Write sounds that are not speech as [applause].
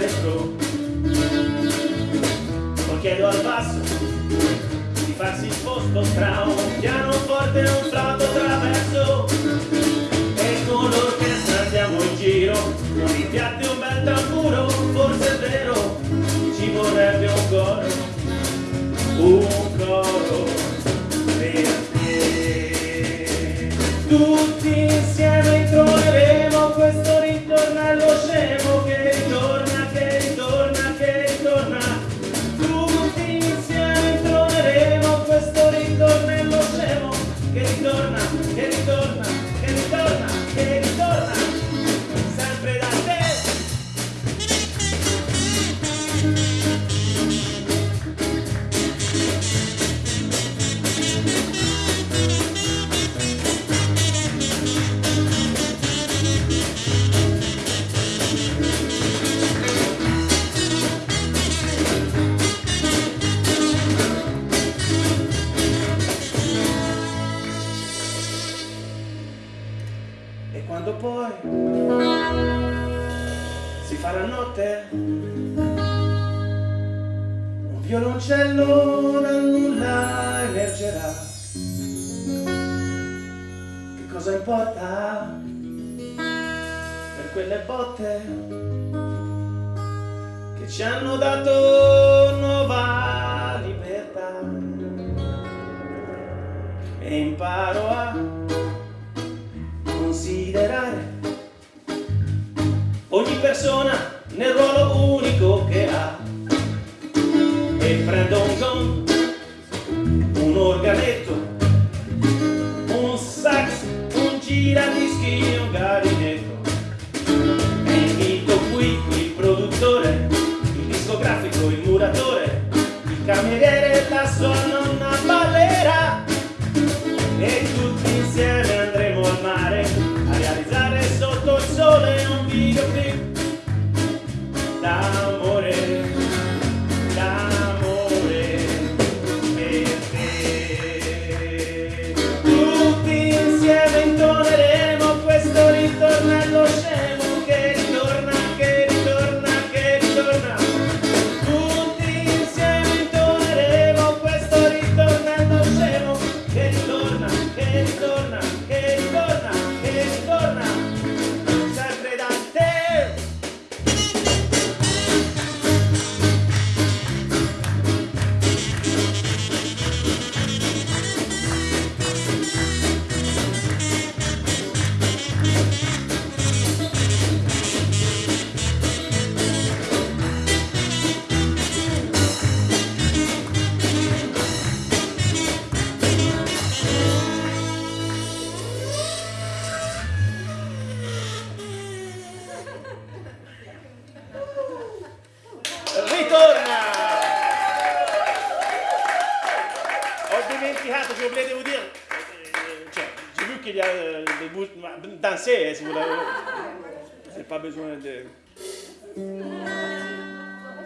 retro poi chiedo al basso di farsi sposto tra un pianoforte e un flauto traverso ritorna, che ritorna, che ritorna, che ritorna quando poi si farà notte, un violoncello dal nulla emergerà. Che cosa importa per quelle botte che ci hanno dato nuova libertà? E imparo a considerare. Ogni persona nel ruolo unico che ha. E prendo un gong, un organetto, un sax, un giradischi, un garinetto 나. j'ai oublié de vous dire. J'ai vu qu'il y a euh, des bouches. Dansez, hein, si vous l'avez. [laughs] J'ai pas besoin de.